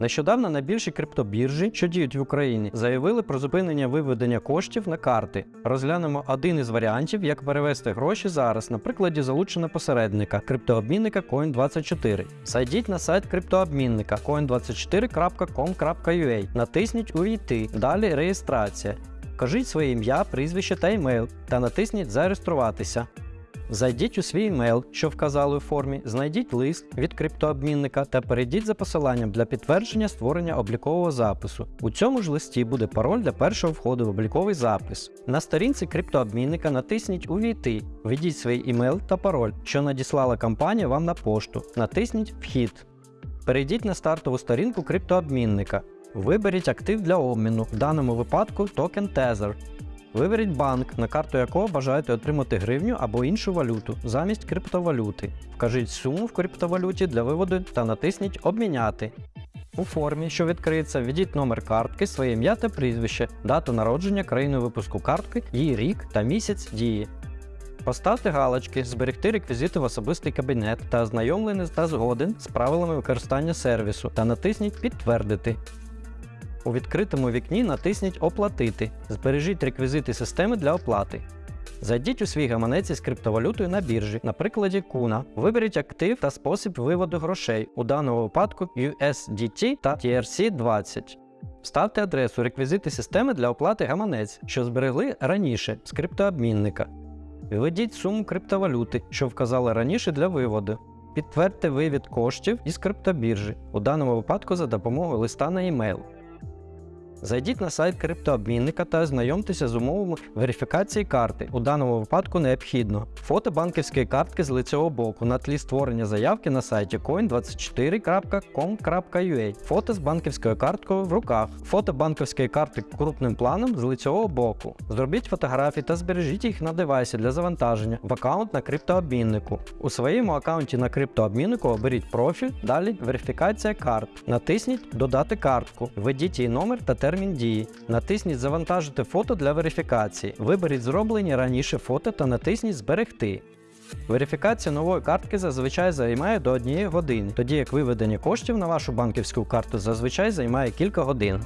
Нещодавно найбільші криптобіржі, що діють в Україні, заявили про зупинення виведення коштів на карти. Розглянемо один із варіантів, як перевести гроші зараз на прикладі залучення посередника криптообмінника Coin24. Зайдіть на сайт криптообмінника coin24.com.ua, натисніть Увійти, далі реєстрація. Вкажіть своє ім'я, прізвище та емейл та натисніть Зареєструватися. Зайдіть у свій емейл, що вказали у формі, знайдіть лист від криптообмінника та перейдіть за посиланням для підтвердження створення облікового запису. У цьому ж листі буде пароль для першого входу в обліковий запис. На сторінці криптообмінника натисніть Увійти, введіть свій імейл та пароль, що надіслала компанія вам на пошту. Натисніть Вхід. Перейдіть на стартову сторінку криптообмінника. Виберіть актив для обміну, в даному випадку токен Tether. Виберіть банк, на карту якого бажаєте отримати гривню або іншу валюту замість криптовалюти. Вкажіть суму в криптовалюті для виводу та натисніть Обміняти. У формі, що відкриється, введіть номер картки, своє ім'я та прізвище, дату народження, країну випуску картки, її рік та місяць дії. Поставте галочки, зберегти реквізити в особистий кабінет та ознайомлений та згоден з правилами використання сервісу та натисніть Підтвердити. У відкритому вікні натисніть Оплатити. Збережіть реквізити системи для оплати. Зайдіть у свій гаманець із криптовалютою на біржі, на прикладі Kuna. Виберіть актив та спосіб виводу грошей, у даному випадку USDT та TRC20. Вставте адресу реквізити системи для оплати гаманець, що зберегли раніше з криптообмінника. Введіть суму криптовалюти, що вказали раніше для виводу. Підтвердьте вивід коштів із криптобіржі, у даному випадку за допомогою листа на e-mail. Зайдіть на сайт криптообмінника та ознайомтеся з умовами верифікації карти. У даному випадку необхідно фото банківської картки з лицевого боку на тлі створення заявки на сайті coin24.com.ua, фото з банківською карткою в руках, фото банківської карти крупним планом з лицевого боку. Зробіть фотографії та збережіть їх на девайсі для завантаження в аккаунт на криптообміннику. У своєму аккаунті на криптообміннику оберіть профіль, далі верифікація карт. Натисніть Додати картку, введіть її номер та термін дії. Натисніть Завантажити фото для верифікації. Виберіть зроблені раніше фото та натисніть Зберегти. Верифікація нової картки зазвичай займає до 1 години, тоді як виведення коштів на вашу банківську карту зазвичай займає кілька годин.